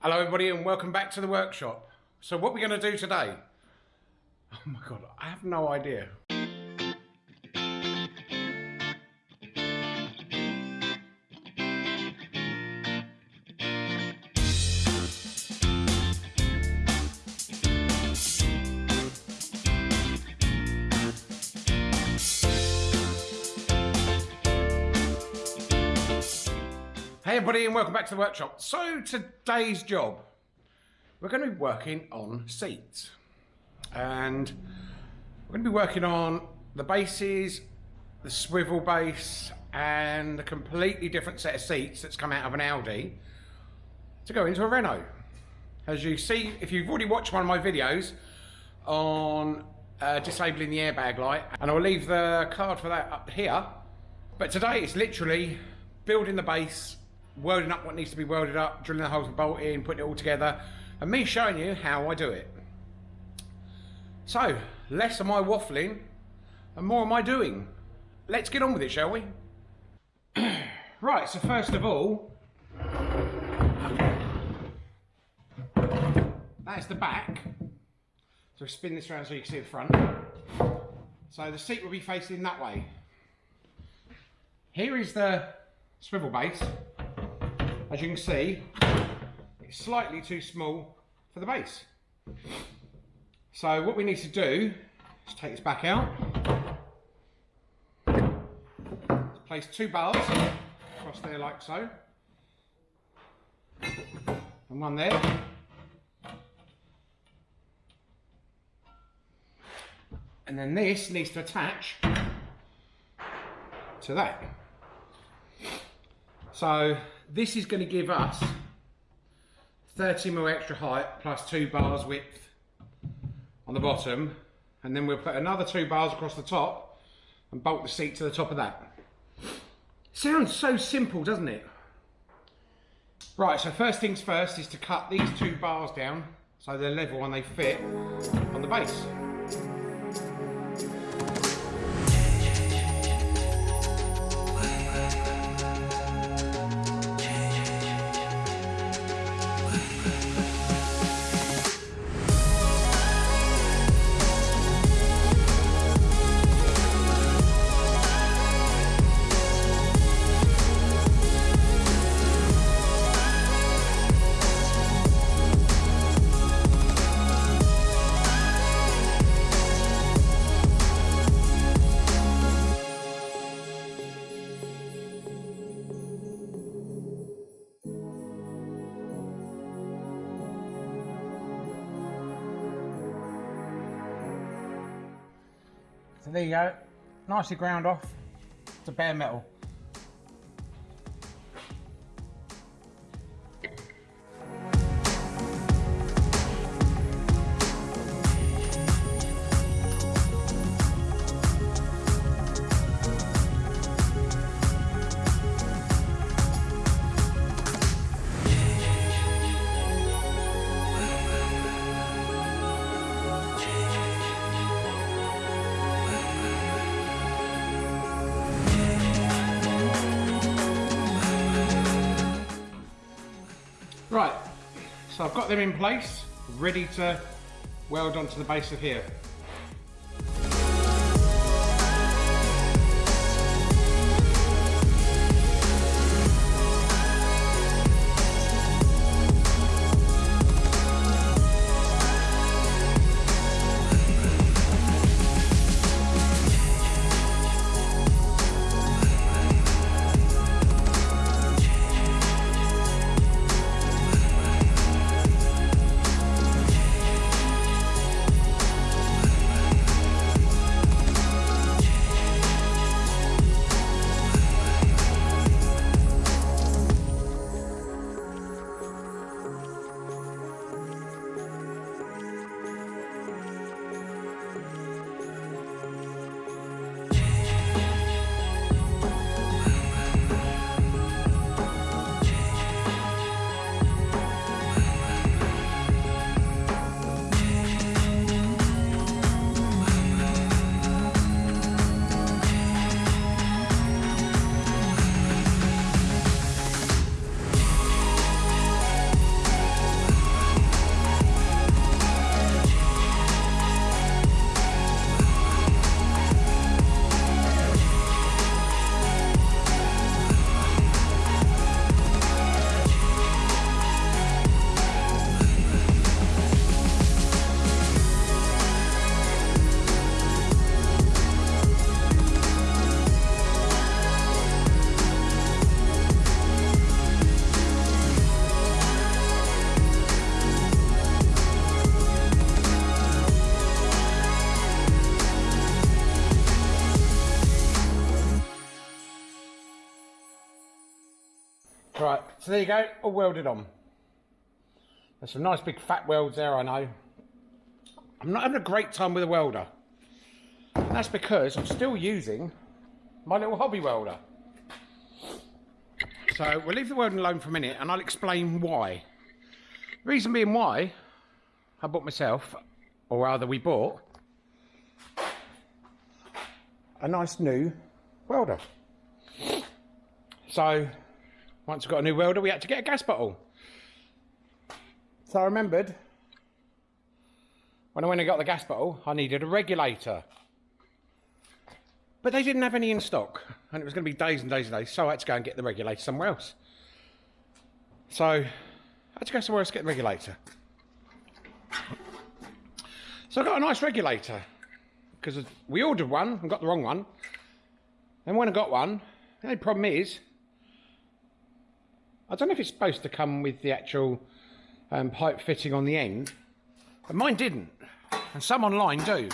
Hello everybody and welcome back to the workshop. So what we're going to do today? Oh my god, I have no idea. Everybody and welcome back to the workshop. So today's job, we're going to be working on seats. And we're going to be working on the bases, the swivel base and a completely different set of seats that's come out of an Audi to go into a Renault. As you see, if you've already watched one of my videos on uh, disabling the airbag light, and I'll leave the card for that up here. But today it's literally building the base, welding up what needs to be welded up, drilling the holes and bolting, putting it all together, and me showing you how I do it. So, less am I waffling and more am I doing. Let's get on with it, shall we? right, so first of all, that's the back. So spin this around so you can see the front. So the seat will be facing that way. Here is the swivel base. As you can see, it's slightly too small for the base. So what we need to do is take this back out. Place two bars across there like so. And one there. And then this needs to attach to that. So this is going to give us 30 mil extra height plus two bars width on the bottom and then we'll put another two bars across the top and bolt the seat to the top of that. Sounds so simple doesn't it? Right so first things first is to cut these two bars down so they're level and they fit on the base. So there you go, nicely ground off to bare metal. In place, ready to weld onto the base of here. So there you go, all welded on. There's some nice big fat welds there, I know. I'm not having a great time with a welder. And that's because I'm still using my little hobby welder. So we'll leave the welding alone for a minute and I'll explain why. reason being why I bought myself, or rather we bought, a nice new welder. So once we got a new welder we had to get a gas bottle. So I remembered when I went and got the gas bottle I needed a regulator. But they didn't have any in stock, and it was going to be days and days and days, so I had to go and get the regulator somewhere else. So, I had to go somewhere else to get the regulator. So I got a nice regulator, because we ordered one and got the wrong one. Then when I got one, the only problem is, I don't know if it's supposed to come with the actual um, pipe fitting on the end, but mine didn't, and some online do.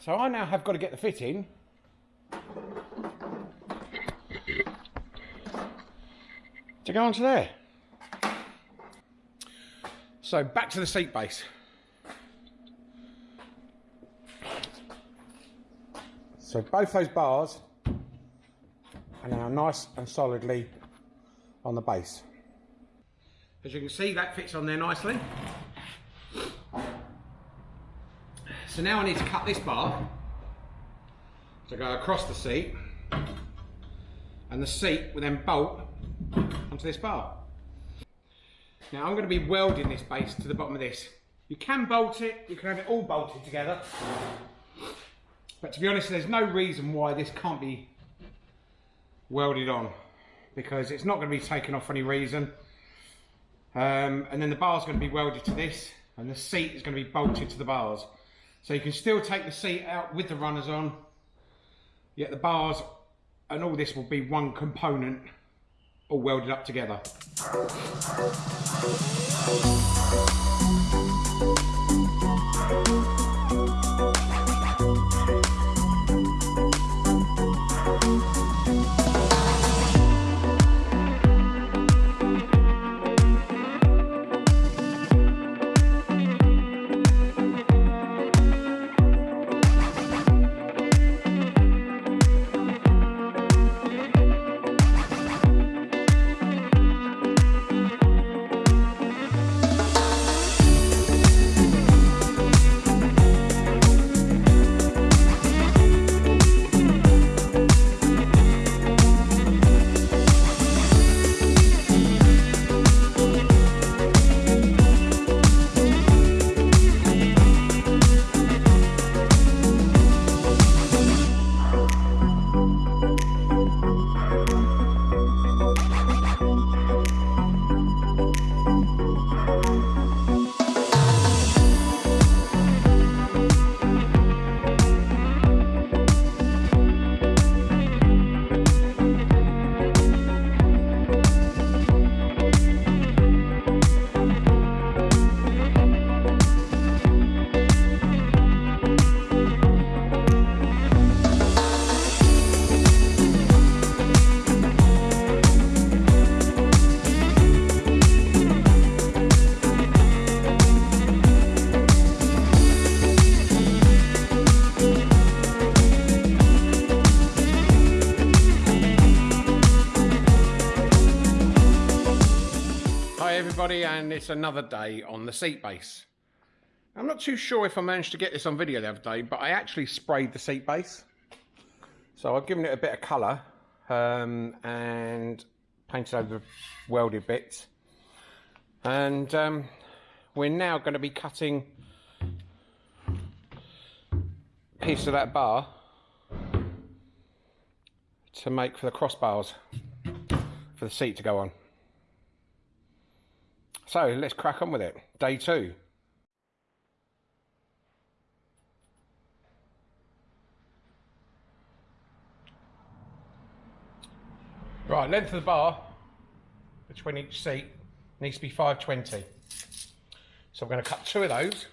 So I now have got to get the fit in. To go onto there. So back to the seat base. So both those bars are now nice and solidly on the base. As you can see that fits on there nicely. So now I need to cut this bar to go across the seat and the seat will then bolt onto this bar. Now I'm going to be welding this base to the bottom of this. You can bolt it, you can have it all bolted together. But to be honest, there's no reason why this can't be welded on because it's not going to be taken off for any reason. Um, and then the bar's going to be welded to this and the seat is going to be bolted to the bars. So you can still take the seat out with the runners on, yet the bars and all this will be one component all welded up together. It's another day on the seat base. I'm not too sure if I managed to get this on video the other day, but I actually sprayed the seat base. So I've given it a bit of colour um, and painted over the welded bits. And um, we're now going to be cutting a piece of that bar to make for the crossbars for the seat to go on. So let's crack on with it. Day two. Right, length of the bar between each seat needs to be 520. So I'm going to cut two of those.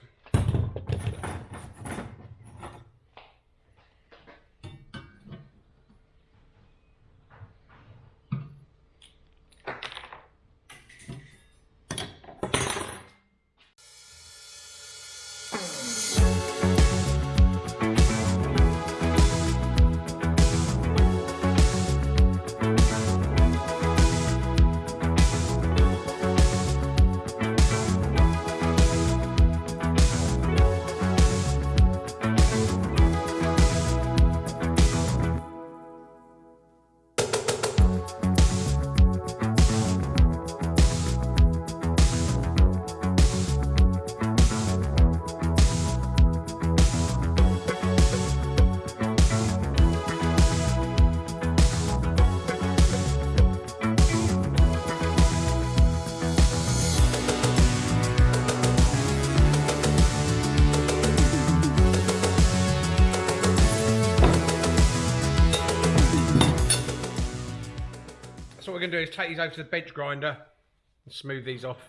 Is take these over to the bench grinder and smooth these off.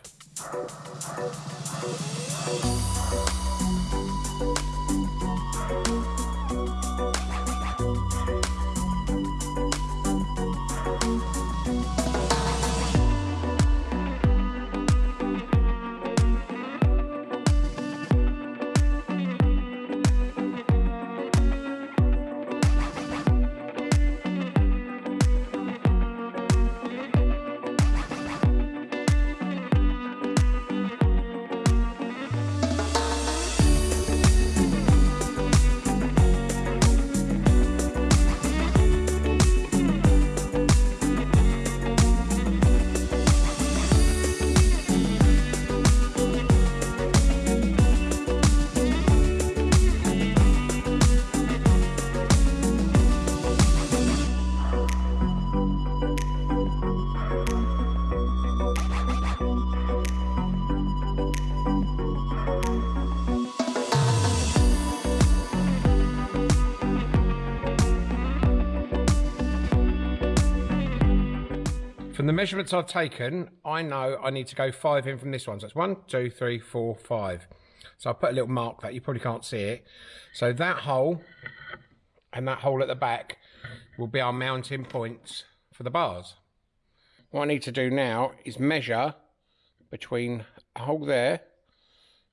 Measurements I've taken, I know I need to go five in from this one. So it's one, two, three, four, five. So I put a little mark that you probably can't see it. So that hole and that hole at the back will be our mounting points for the bars. What I need to do now is measure between a hole there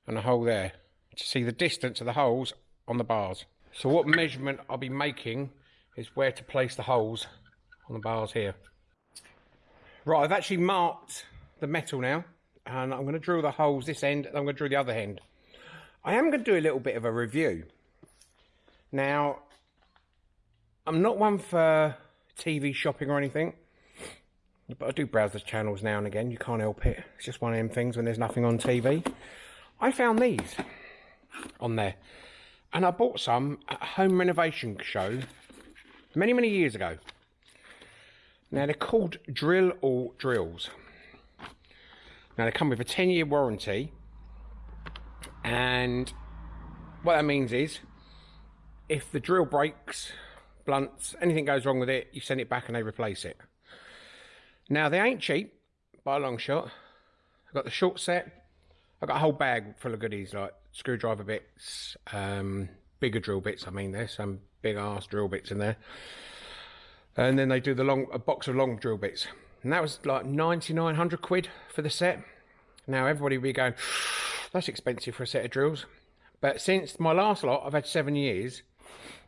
and a hole there to see the distance of the holes on the bars. So what measurement I'll be making is where to place the holes on the bars here. Right, I've actually marked the metal now, and I'm going to drill the holes this end, and I'm going to drill the other end. I am going to do a little bit of a review. Now, I'm not one for TV shopping or anything, but I do browse the channels now and again. You can't help it. It's just one of them things when there's nothing on TV. I found these on there, and I bought some at a home renovation show many, many years ago. Now they're called Drill All Drills. Now they come with a 10 year warranty and what that means is if the drill breaks, blunts, anything goes wrong with it, you send it back and they replace it. Now they ain't cheap by a long shot. I've got the short set. I've got a whole bag full of goodies like screwdriver bits, um, bigger drill bits. I mean, there's some big ass drill bits in there and then they do the long a box of long drill bits. And that was like 9900 quid for the set. Now everybody will be going that's expensive for a set of drills. But since my last lot i've had seven years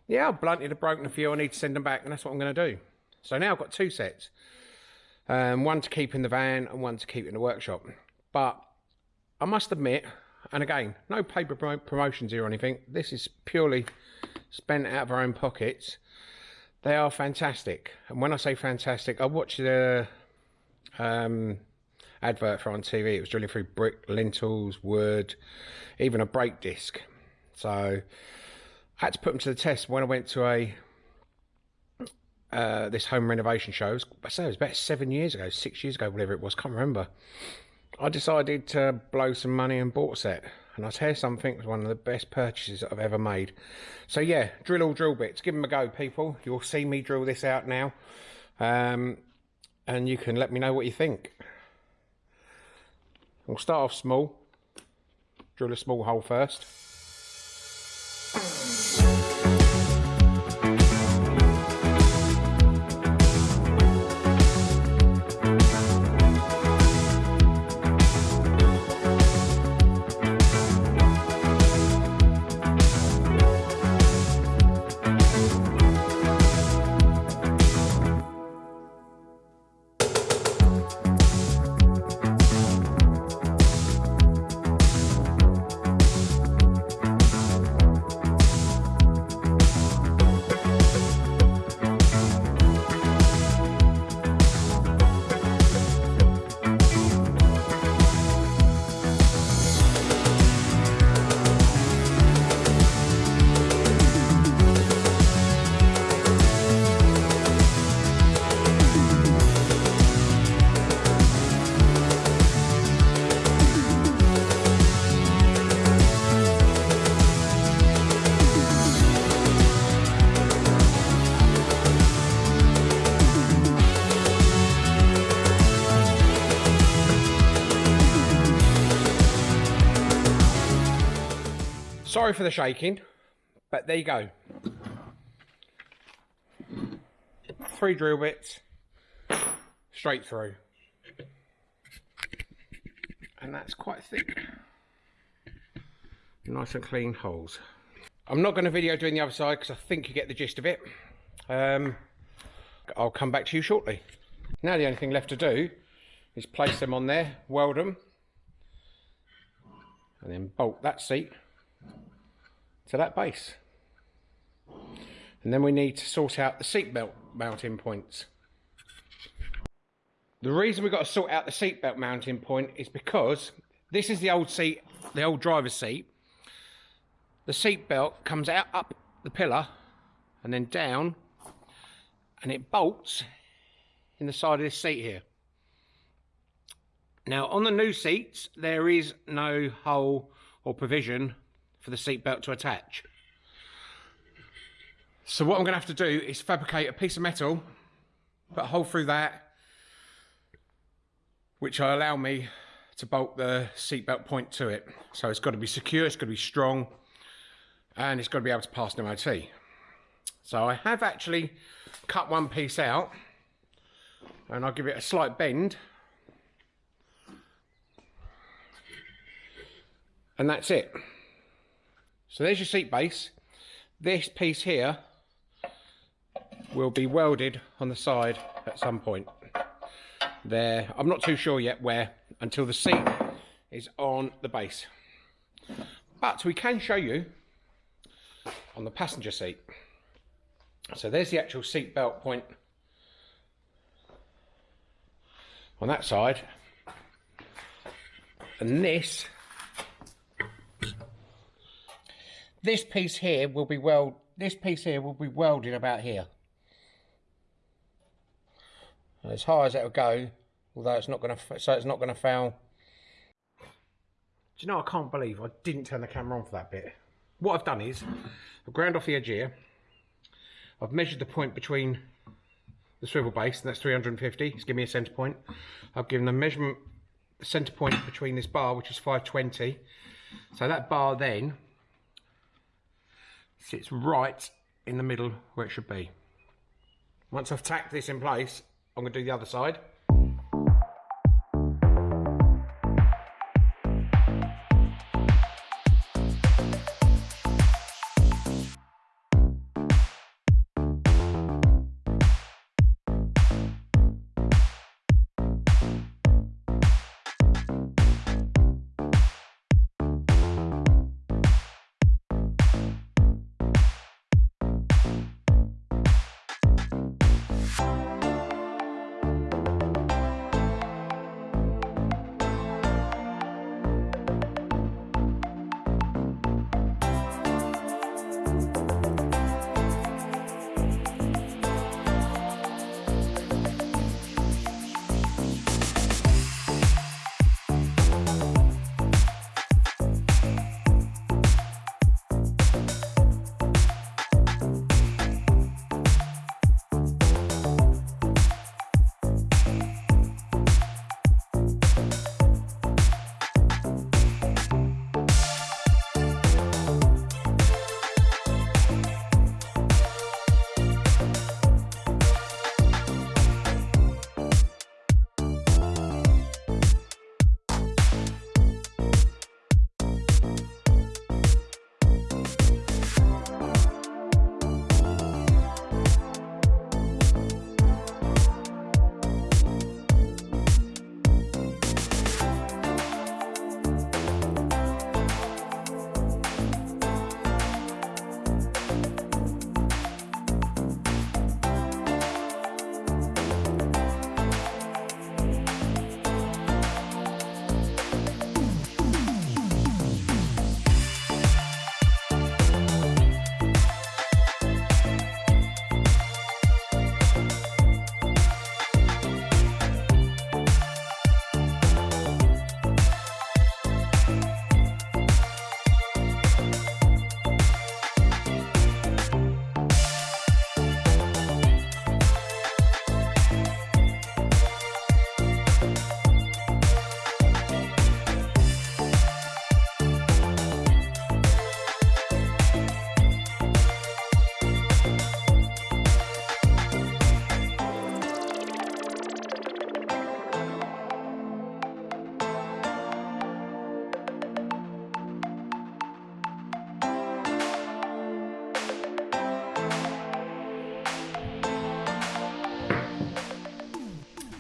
yeah i've blunted have broken a few. I need to send them back and that's what i'm going to do. So now i've got two sets um, one to keep in the van and one to keep in the workshop. But i must admit and again no paper promotions here or anything. This is purely spent out of our own pockets they are fantastic. And when I say fantastic, I watched the um, advert for on TV. It was drilling through brick, lintels, wood, even a brake disc. So I had to put them to the test when I went to a uh, this home renovation show. I say it was about seven years ago, six years ago, whatever it was. Can't remember. I decided to blow some money and bought a set. And I'll tell you something, it was one of the best purchases I've ever made. So yeah, drill all drill bits. Give them a go, people. You'll see me drill this out now. Um, and you can let me know what you think. We'll start off small. Drill a small hole first. For the shaking, but there you go. Three drill bits, straight through. And that's quite thick. Nice and clean holes. I'm not going to video doing the other side because I think you get the gist of it. Um, I'll come back to you shortly. Now the only thing left to do is place them on there, weld them, and then bolt that seat to that base. And then we need to sort out the seatbelt mounting points. The reason we've got to sort out the seatbelt mounting point is because this is the old seat, the old driver's seat. The seatbelt comes out up the pillar and then down and it bolts in the side of this seat here. Now on the new seats there is no hole or provision for the seatbelt to attach. So what I'm going to have to do is fabricate a piece of metal, put a hole through that, which will allow me to bolt the seatbelt point to it. So it's got to be secure, it's got to be strong, and it's got to be able to pass an MOT. So I have actually cut one piece out, and I'll give it a slight bend. And that's it. So there's your seat base. This piece here will be welded on the side at some point. There, I'm not too sure yet where, until the seat is on the base. But we can show you on the passenger seat. So there's the actual seat belt point on that side. And this this piece here will be weld this piece here will be welded about here. As high as it'll go although it's not going to so it's not going to foul do you know I can't believe I didn't turn the camera on for that bit. What I've done is I've ground off the edge here. I've measured the point between the swivel base and that's 350 it's giving me a center point. I've given the measurement center point between this bar which is 520 so that bar then sits right in the middle where it should be. Once I've tacked this in place, I'm going to do the other side.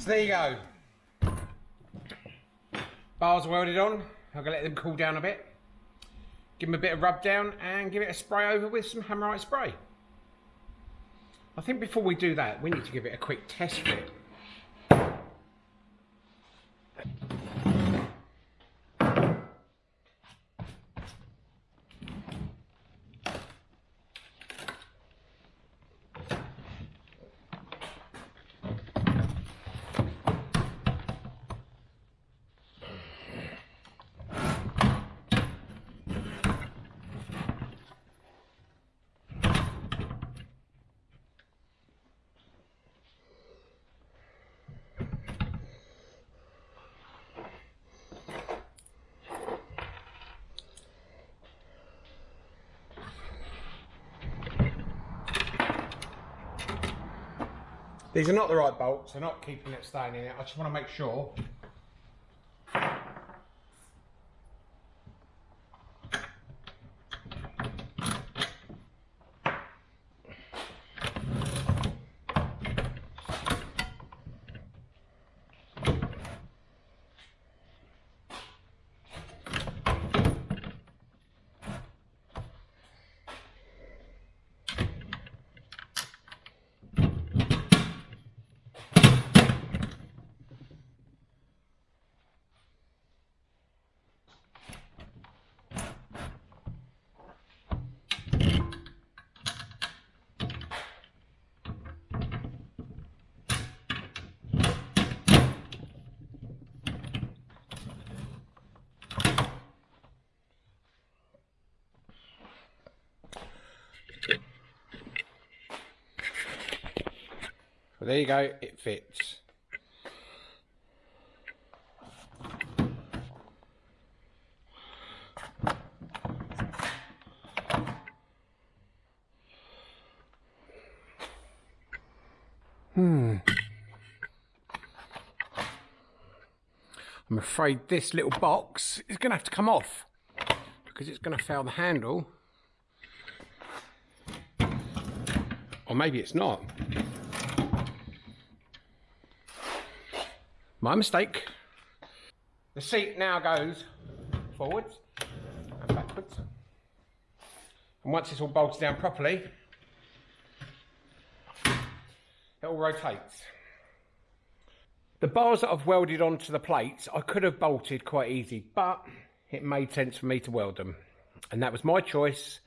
There you go. Bars welded on. I'm going to let them cool down a bit. Give them a bit of rub down and give it a spray over with some Hammerite spray. I think before we do that, we need to give it a quick test fit. These are not the right bolts, they're not keeping it staying in it. I just want to make sure there you go, it fits. Hmm. I'm afraid this little box is going to have to come off because it's going to fail the handle. Or maybe it's not. My mistake. The seat now goes forwards and backwards. And once it's all bolted down properly, it all rotates. The bars that I've welded onto the plates, I could have bolted quite easy, but it made sense for me to weld them. And that was my choice.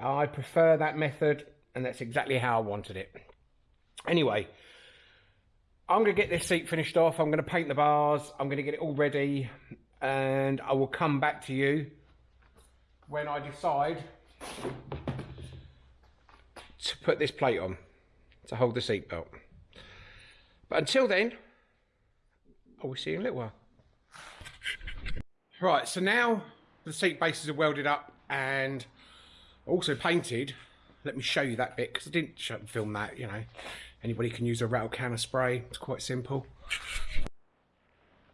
I prefer that method, and that's exactly how I wanted it. Anyway, I'm going to get this seat finished off. I'm going to paint the bars. I'm going to get it all ready. And I will come back to you when I decide to put this plate on to hold the seat belt. But until then, I will see you in a little while. Right, so now the seat bases are welded up and also painted. Let me show you that bit because I didn't film that, you know. Anybody can use a rattle can of spray. It's quite simple.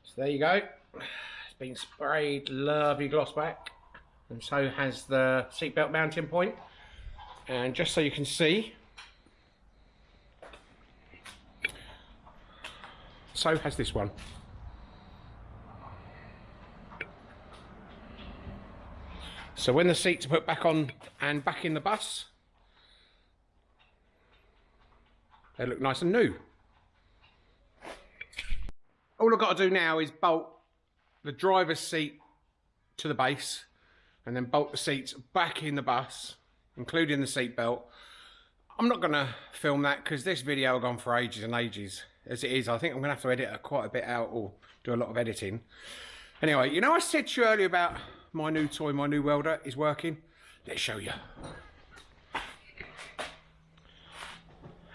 So there you go. It's been sprayed lovely gloss back. And so has the seatbelt mounting point. And just so you can see, so has this one. So when the seats are put back on and back in the bus, They look nice and new. All I've got to do now is bolt the driver's seat to the base and then bolt the seats back in the bus, including the seat belt. I'm not going to film that because this video has gone for ages and ages. As it is, I think I'm going to have to edit quite a bit out or do a lot of editing. Anyway, you know I said to you earlier about my new toy, my new welder is working? Let's show you.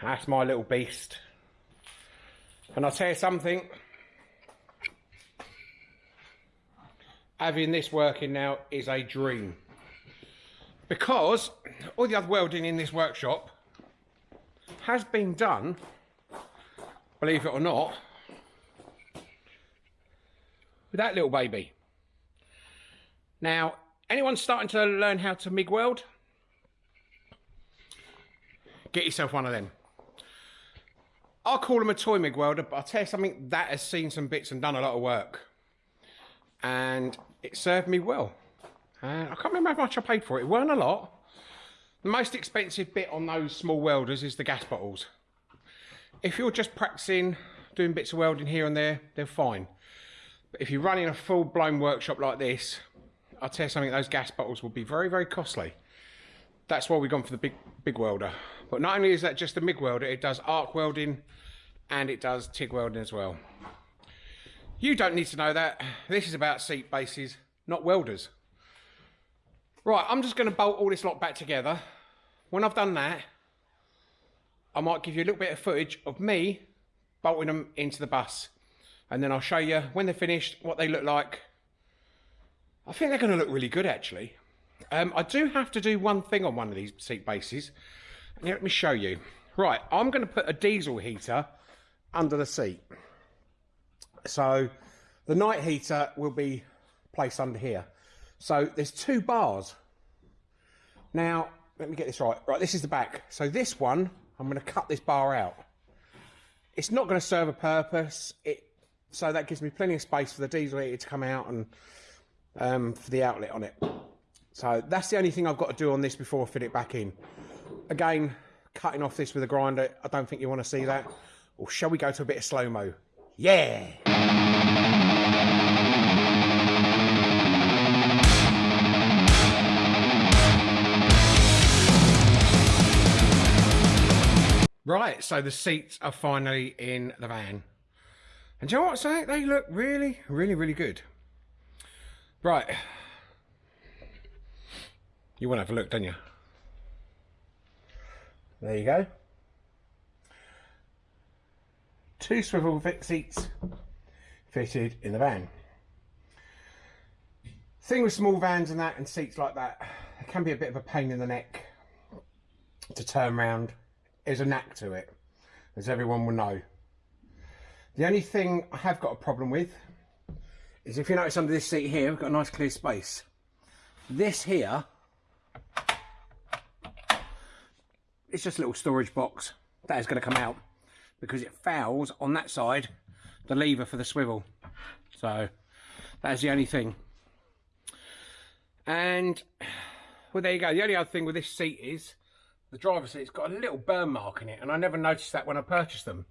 That's my little beast. And I'll tell you something. Having this working now is a dream. Because all the other welding in this workshop has been done, believe it or not, with that little baby. Now, anyone starting to learn how to MIG weld? Get yourself one of them. I'll call them a toy MIG welder, but I'll tell you something, that has seen some bits and done a lot of work. And it served me well. And I can't remember how much I paid for it. It weren't a lot. The most expensive bit on those small welders is the gas bottles. If you're just practicing, doing bits of welding here and there, they're fine. But if you're running a full-blown workshop like this, I'll tell you something, those gas bottles will be very, very costly. That's why we've gone for the big, big welder. But not only is that just a MIG welder, it does arc welding and it does TIG welding as well. You don't need to know that. This is about seat bases, not welders. Right, I'm just going to bolt all this lot back together. When I've done that, I might give you a little bit of footage of me bolting them into the bus. And then I'll show you when they're finished, what they look like. I think they're going to look really good, actually. Um, I do have to do one thing on one of these seat bases. Let me show you. Right, I'm going to put a diesel heater under the seat. So the night heater will be placed under here. So there's two bars. Now, let me get this right. Right, this is the back. So this one, I'm going to cut this bar out. It's not going to serve a purpose. It so that gives me plenty of space for the diesel heater to come out and um, for the outlet on it. So that's the only thing I've got to do on this before I fit it back in. Again, cutting off this with a grinder, I don't think you want to see that. Or shall we go to a bit of slow-mo? Yeah! Right, so the seats are finally in the van. And you know what I'm? They look really, really, really good. Right. You want to have a look, don't you? There you go. Two swivel seats fitted in the van. Thing with small vans and that and seats like that, it can be a bit of a pain in the neck to turn round. There's a knack to it, as everyone will know. The only thing I have got a problem with is if you notice under this seat here, we've got a nice clear space. This here it's just a little storage box that is going to come out because it fouls on that side the lever for the swivel. So that's the only thing. And well there you go. The only other thing with this seat is the driver's seat's got a little burn mark in it and I never noticed that when I purchased them.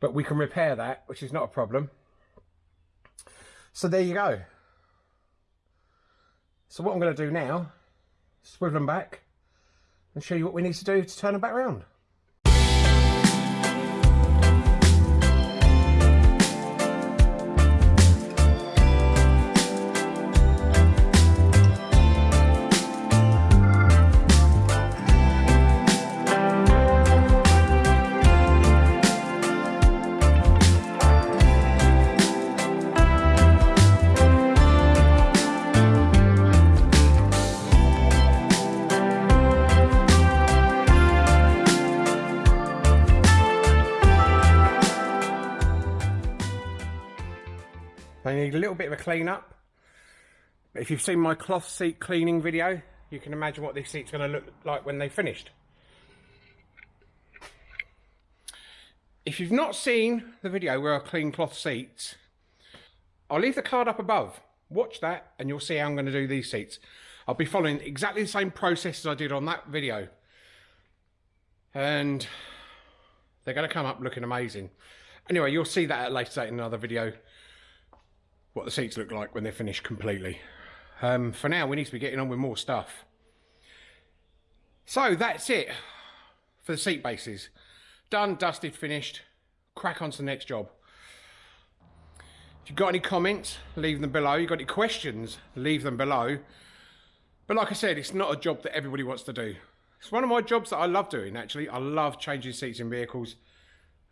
But we can repair that which is not a problem. So there you go. So what I'm going to do now swivel them back and show you what we need to do to turn them back around. Clean up. If you've seen my cloth seat cleaning video, you can imagine what this seat's are going to look like when they're finished. If you've not seen the video where I clean cloth seats, I'll leave the card up above. Watch that and you'll see how I'm going to do these seats. I'll be following exactly the same process as I did on that video. And they're going to come up looking amazing. Anyway, you'll see that at a later date in another video what the seats look like when they're finished completely. Um, for now, we need to be getting on with more stuff. So that's it for the seat bases. Done, dusted, finished. Crack on to the next job. If you've got any comments, leave them below. You've got any questions, leave them below. But like I said, it's not a job that everybody wants to do. It's one of my jobs that I love doing, actually. I love changing seats in vehicles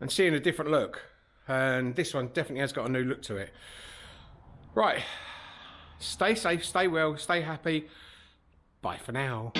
and seeing a different look. And this one definitely has got a new look to it. Right. Stay safe, stay well, stay happy. Bye for now.